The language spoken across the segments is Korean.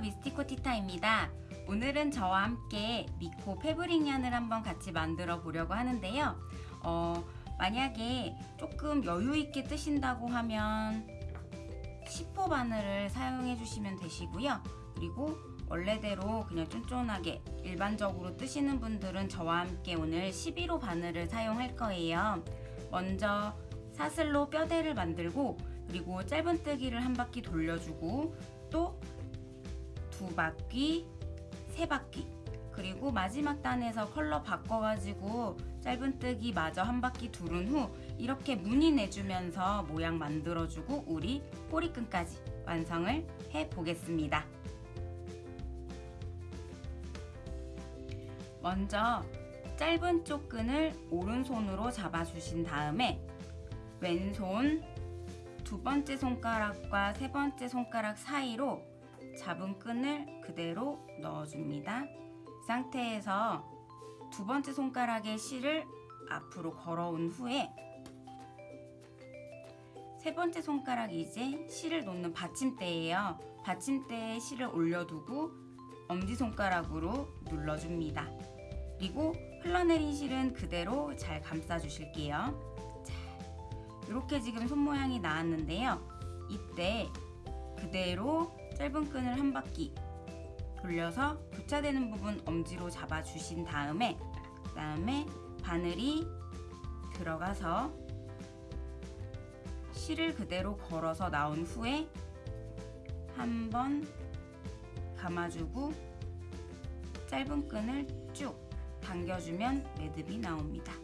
미스티코 티타입니다. 오늘은 저와 함께 미코 패브릭 얀을 한번 같이 만들어 보려고 하는데요. 어, 만약에 조금 여유 있게 뜨신다고 하면 10호 바늘을 사용해 주시면 되시고요. 그리고 원래대로 그냥 쫀쫀하게 일반적으로 뜨시는 분들은 저와 함께 오늘 11호 바늘을 사용할 거예요. 먼저 사슬로 뼈대를 만들고 그리고 짧은뜨기를 한 바퀴 돌려주고 또 두 바퀴, 세 바퀴 그리고 마지막 단에서 컬러 바꿔가지고 짧은뜨기 마저 한 바퀴 두른 후 이렇게 무늬 내주면서 모양 만들어주고 우리 꼬리끈까지 완성을 해보겠습니다. 먼저 짧은 쪽 끈을 오른손으로 잡아주신 다음에 왼손 두 번째 손가락과 세 번째 손가락 사이로 잡은 끈을 그대로 넣어줍니다. 이 상태에서 두 번째 손가락에 실을 앞으로 걸어온 후에 세 번째 손가락이 이제 실을 놓는 받침대예요. 받침대에 실을 올려두고 엄지손가락으로 눌러줍니다. 그리고 흘러내린 실은 그대로 잘 감싸주실게요. 자, 이렇게 지금 손 모양이 나왔는데요. 이때 그대로 짧은 끈을 한 바퀴 돌려서 교차되는 부분 엄지로 잡아주신 다음에 그 다음에 바늘이 들어가서 실을 그대로 걸어서 나온 후에 한 번 감아주고 짧은 끈을 쭉 당겨주면 매듭이 나옵니다.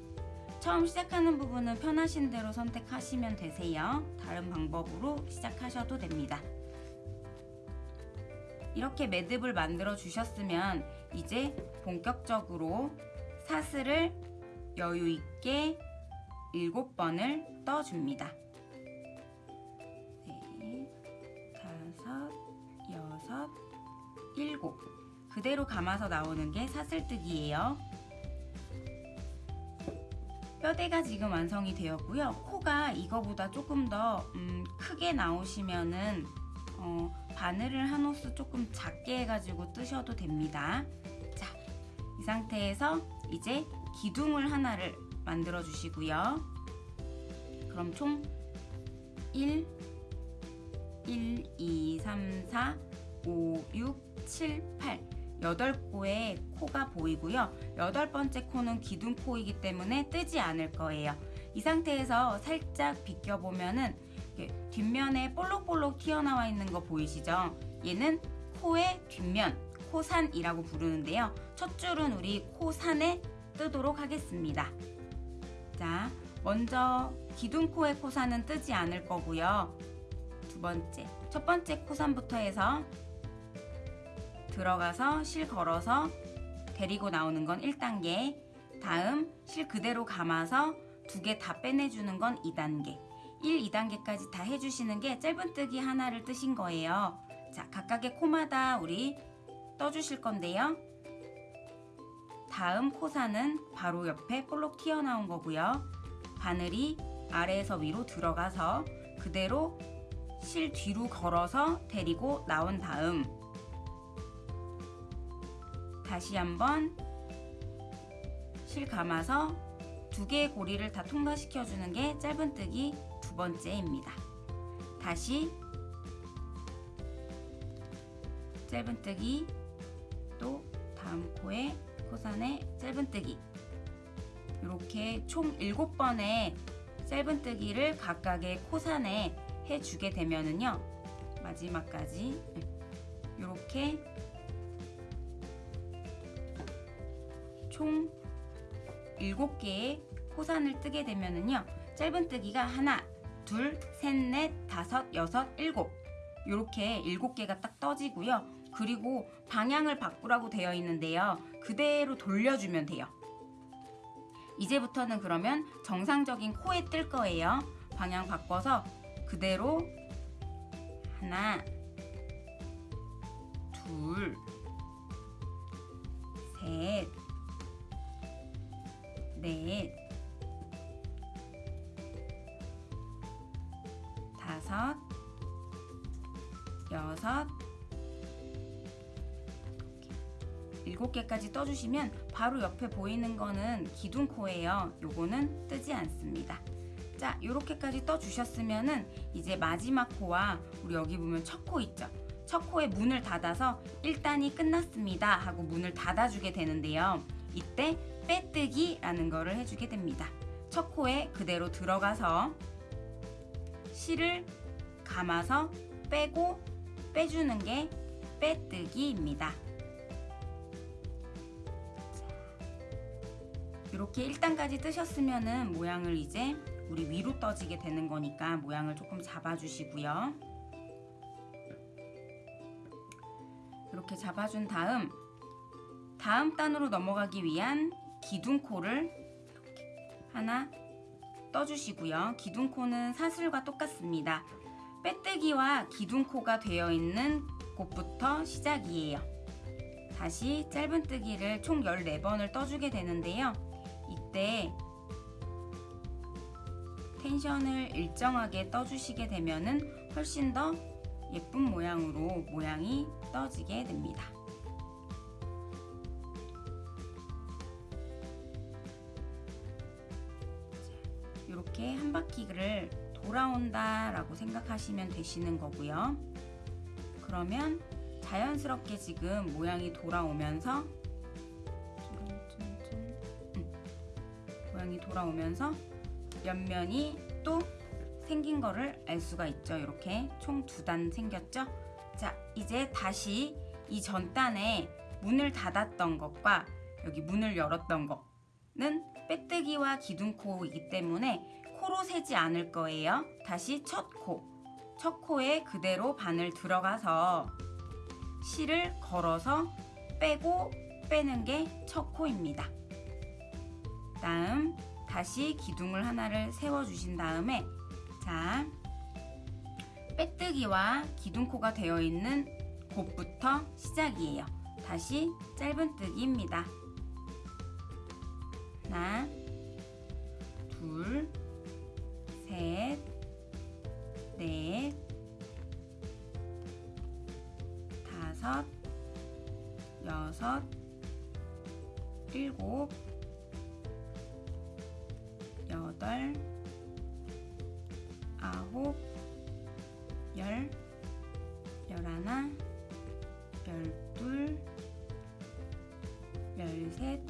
처음 시작하는 부분은 편하신 대로 선택하시면 되세요. 다른 방법으로 시작하셔도 됩니다. 이렇게 매듭을 만들어 주셨으면 이제 본격적으로 사슬을 여유 있게 7번을 떠줍니다. 네, 일곱. 그대로 감아서 나오는 게 사슬뜨기예요. 뼈대가 지금 완성이 되었고요. 코가 이거보다 조금 더 음, 크게 나오시면은 어, 바늘을 한 호스 조금 작게 해가지고 뜨셔도 됩니다. 자, 이 상태에서 이제 기둥을 하나를 만들어 주시고요. 그럼 총 1, 1, 2, 3, 4, 5, 6, 7, 8 8코의 코가 보이고요. 여덟 번째 코는 기둥코이기 때문에 뜨지 않을 거예요. 이 상태에서 살짝 비껴보면은 뒷면에 볼록볼록 튀어나와 있는 거 보이시죠? 얘는 코의 뒷면, 코산이라고 부르는데요. 첫 줄은 우리 코산에 뜨도록 하겠습니다. 자, 먼저 기둥코의 코산은 뜨지 않을 거고요. 두 번째, 첫 번째 코산부터 해서 들어가서 실 걸어서 데리고 나오는 건 1단계 다음 실 그대로 감아서 두 개 다 빼내주는 건 2단계 1, 2단계까지 다 해주시는 게 짧은뜨기 하나를 뜨신 거예요. 자, 각각의 코마다 우리 떠주실 건데요. 다음 코사는 바로 옆에 볼록 튀어나온 거고요. 바늘이 아래에서 위로 들어가서 그대로 실 뒤로 걸어서 데리고 나온 다음 다시 한번 실 감아서 두 개의 고리를 다 통과시켜 주는 게 짧은뜨기 번째입니다. 다시 짧은뜨기 또 다음 코에 코산에 짧은뜨기 이렇게 총 7번의 짧은뜨기를 각각의 코산에 해주게 되면은요 마지막까지 이렇게 총 7개의 코산을 뜨게 되면은요 짧은뜨기가 하나 둘, 셋, 넷, 다섯, 여섯, 일곱 이렇게 일곱 개가 딱 떠지고요. 그리고 방향을 바꾸라고 되어 있는데요. 그대로 돌려주면 돼요. 이제부터는 그러면 정상적인 코에 뜰 거예요. 방향 바꿔서 그대로 하나, 둘, 셋, 넷, 다섯, 여섯, 7개까지 떠주시면 바로 옆에 보이는 거는 기둥코예요. 요거는 뜨지 않습니다. 자, 요렇게까지 떠주셨으면은 이제 마지막 코와 우리 여기 보면 첫 코 있죠? 첫 코에 문을 닫아서 1단이 끝났습니다 하고 문을 닫아주게 되는데요. 이때 빼뜨기라는 거를 해주게 됩니다. 첫 코에 그대로 들어가서 실을 감아서 빼고 빼주는 게 빼뜨기입니다. 이렇게 1단까지 뜨셨으면은 모양을 이제 우리 위로 떠지게 되는 거니까 모양을 조금 잡아주시고요. 이렇게 잡아준 다음 다음 단으로 넘어가기 위한 기둥코를 하나 떠주시고요. 기둥코는 사슬과 똑같습니다. 빼뜨기와 기둥코가 되어 있는 곳부터 시작이에요. 다시 짧은뜨기를 총 14번을 떠주게 되는데요. 이때 텐션을 일정하게 떠주시게 되면은 훨씬 더 예쁜 모양으로 모양이 떠지게 됩니다. 이렇게 한 바퀴를 돌아온다 라고 생각하시면 되시는 거고요. 그러면 자연스럽게 지금 모양이 돌아오면서 음, 모양이 돌아오면서 옆면이 또 생긴 거를 알 수가 있죠. 이렇게 총 두 단 생겼죠? 자, 이제 다시 이 전단에 문을 닫았던 것과 여기 문을 열었던 거는 빼뜨기와 기둥코이기 때문에 코로 세지 않을 거예요. 다시 첫 코. 첫 코에 그대로 바늘 들어가서 실을 걸어서 빼고 빼는 게 첫 코입니다. 다음 다시 기둥을 하나를 세워 주신 다음에 자 빼뜨기와 기둥코가 되어 있는 곳부터 시작이에요. 다시 짧은뜨기입니다. 하나, 둘, 셋, 넷, 다섯, 여섯, 일곱, 여덟, 아홉, 열, 열하나, 열둘, 열셋,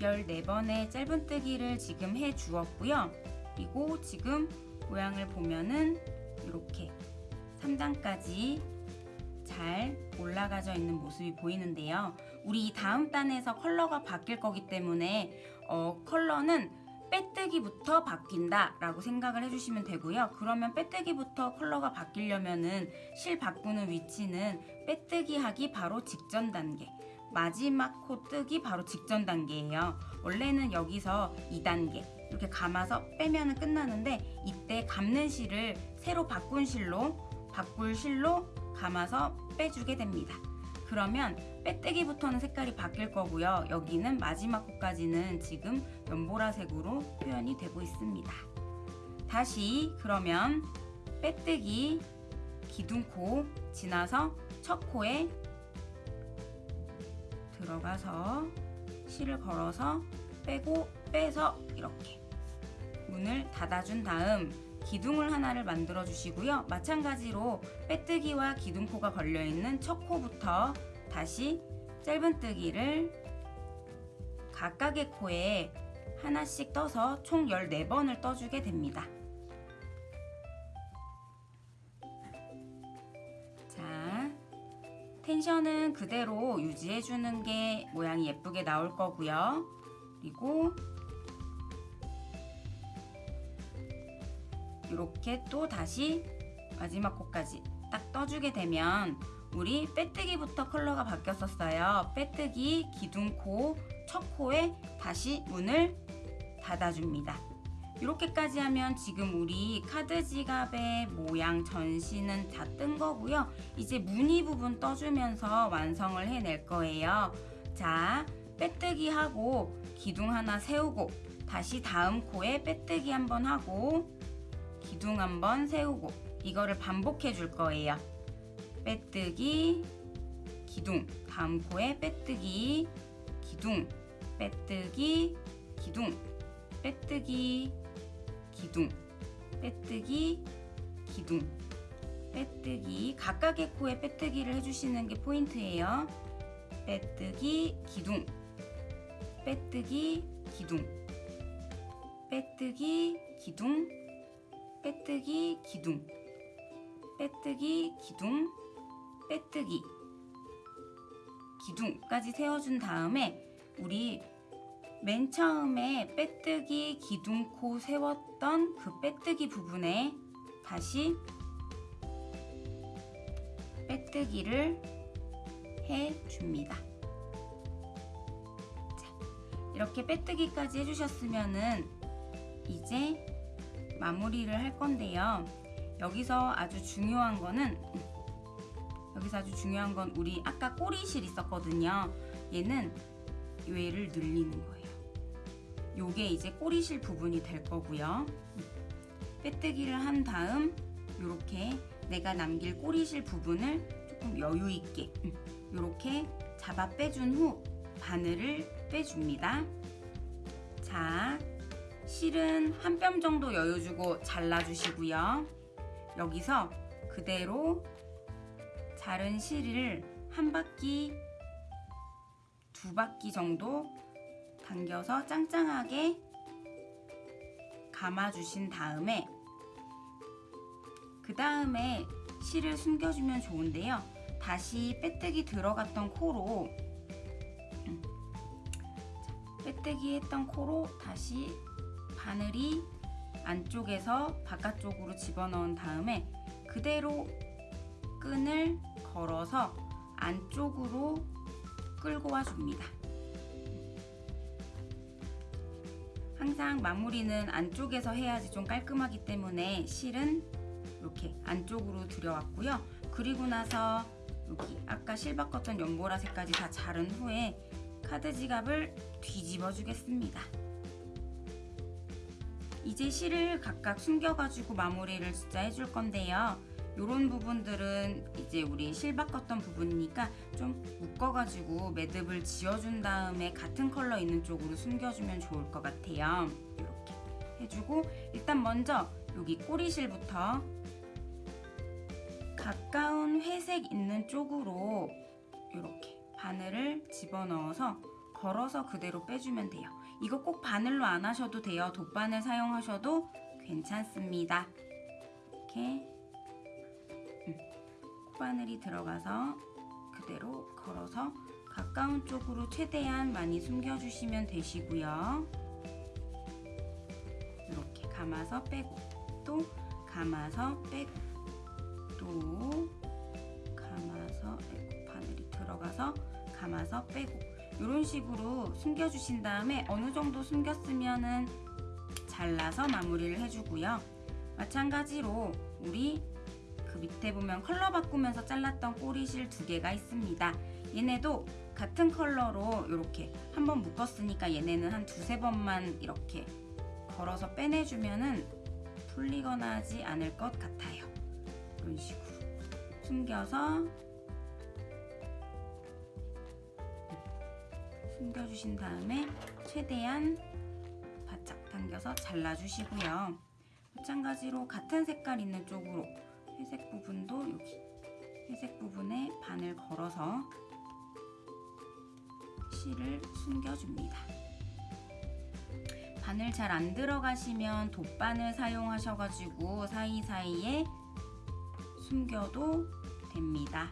열네 번의 짧은뜨기를 지금 해 주었고요. 그리고 지금 모양을 보면은 이렇게 3단까지 잘 올라가져 있는 모습이 보이는데요. 우리 이 다음 단에서 컬러가 바뀔 거기 때문에 어, 컬러는 빼뜨기부터 바뀐다 라고 생각을 해주시면 되고요. 그러면 빼뜨기부터 컬러가 바뀌려면은 실 바꾸는 위치는 빼뜨기 하기 바로 직전 단계 마지막 코 뜨기 바로 직전 단계예요. 원래는 여기서 2단계 이렇게 감아서 빼면 끝나는데 이때 감는 실을 새로 바꾼 실로 바꿀 실로 감아서 빼주게 됩니다. 그러면 빼뜨기부터는 색깔이 바뀔 거고요. 여기는 마지막 코까지는 지금 연보라색으로 표현이 되고 있습니다. 다시 그러면 빼뜨기 기둥코 지나서 첫 코에 들어가서 실을 걸어서 빼고 빼서 이렇게 문을 닫아준 다음 기둥을 하나를 만들어 주시고요. 마찬가지로 빼뜨기와 기둥코가 걸려있는 첫 코부터 다시 짧은뜨기를 각각의 코에 하나씩 떠서 총 14번을 떠주게 됩니다. 자, 텐션은 그대로 유지해주는 게 모양이 예쁘게 나올 거고요. 그리고 이렇게 또 다시 마지막 코까지 딱 떠주게 되면 우리 빼뜨기부터 컬러가 바뀌었었어요. 빼뜨기, 기둥코, 첫 코에 다시 문을 닫아줍니다. 이렇게까지 하면 지금 우리 카드 지갑의 모양 전시는 다 뜬 거고요. 이제 무늬 부분 떠주면서 완성을 해낼 거예요. 자, 빼뜨기 하고 기둥 하나 세우고 다시 다음 코에 빼뜨기 한번 하고 기둥 한번 세우고 이거를 반복해 줄 거예요. 빼뜨기, 기둥, 다음 코에 빼뜨기, 기둥. 빼뜨기 기둥. 빼뜨기 기둥. 빼뜨기 기둥. 빼뜨기. 각각의 코에 빼뜨기를 해주시는 게 포인트예요. 빼뜨기 기둥. 빼뜨기 기둥. 빼뜨기 기둥 빼뜨기 기둥. 빼뜨기 기둥. 빼뜨기. 기둥까지 세워준 다음에 우리 맨 처음에 빼뜨기 기둥코 세웠던 그 빼뜨기 부분에 다시 빼뜨기를 해줍니다. 자, 이렇게 빼뜨기까지 해주셨으면은 이제 마무리를 할 건데요. 여기서 아주 중요한 거는 여기서 아주 중요한 건 우리 아까 꼬리실 있었거든요. 얘는 얘를 늘리는 거예요. 요게 이제 꼬리실 부분이 될 거고요. 빼뜨기를 한 다음 이렇게 내가 남길 꼬리실 부분을 조금 여유 있게 이렇게 잡아 빼준 후 바늘을 빼줍니다. 자, 실은 한 뼘 정도 여유 주고 잘라주시고요. 여기서 그대로 자른 실을 한 바퀴, 두 바퀴 정도 당겨서 짱짱하게 감아주신 다음에 그 다음에 실을 숨겨주면 좋은데요. 다시 빼뜨기 들어갔던 코로 음, 빼뜨기 했던 코로 다시 바늘이 안쪽에서 바깥쪽으로 집어넣은 다음에 그대로 끈을 걸어서 안쪽으로 끌고 와 줍니다. 항상 마무리는 안쪽에서 해야지 좀 깔끔하기 때문에 실은 이렇게 안쪽으로 들여왔고요. 그리고 나서 여기 아까 실 바꿨던 연보라색까지 다 자른 후에 카드 지갑을 뒤집어 주겠습니다. 이제 실을 각각 숨겨가지고 마무리를 진짜 해줄 건데요. 이런 부분들은 이제 우리 실 바꿨던 부분이니까 좀 묶어가지고 매듭을 지어준 다음에 같은 컬러 있는 쪽으로 숨겨주면 좋을 것 같아요. 이렇게 해주고 일단 먼저 여기 꼬리실부터 가까운 회색 있는 쪽으로 이렇게 바늘을 집어넣어서 걸어서 그대로 빼주면 돼요. 이거 꼭 바늘로 안 하셔도 돼요. 돗바늘 사용하셔도 괜찮습니다. 이렇게 콧바늘이 들어가서 그대로 걸어서 가까운 쪽으로 최대한 많이 숨겨주시면 되시고요. 이렇게 감아서 빼고 또 감아서 빼고 또 감아서 바늘이 들어가서 감아서 빼고 이런 식으로 숨겨주신 다음에 어느 정도 숨겼으면은 잘라서 마무리를 해주고요. 마찬가지로 우리 그 밑에 보면 컬러 바꾸면서 잘랐던 꼬리실 두 개가 있습니다. 얘네도 같은 컬러로 이렇게 한번 묶었으니까 얘네는 한 두세 번만 이렇게 걸어서 빼내주면은 풀리거나 하지 않을 것 같아요. 이런 식으로 숨겨서 숨겨주신 다음에 최대한 바짝 당겨서 잘라주시고요. 마찬가지로 같은 색깔 있는 쪽으로 회색 부분도 여기 회색 부분에 바늘 걸어서 실을 숨겨줍니다. 바늘 잘 안 들어가시면 돗바늘 사용하셔가지고 사이사이에 숨겨도 됩니다.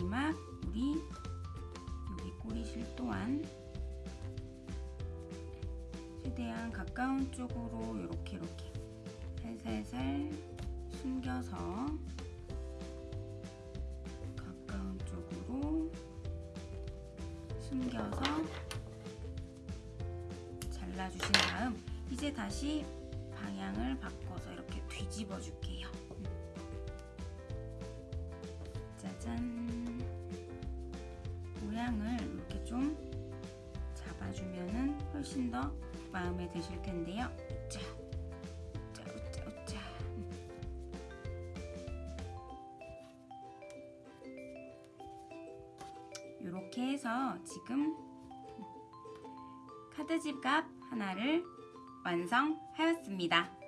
마지막 우리 여기 꼬리실 또한 최대한 가까운 쪽으로 이렇게 이렇게 살살살 숨겨서 가까운 쪽으로 숨겨서 잘라주신 다음 이제 다시 방향을 바꿔서 이렇게 뒤집어 줄게요. 마음에 드실 텐데요. 자, 자, 자, 자. 이렇게 해서 지금 카드집갑 하나를 완성하였습니다.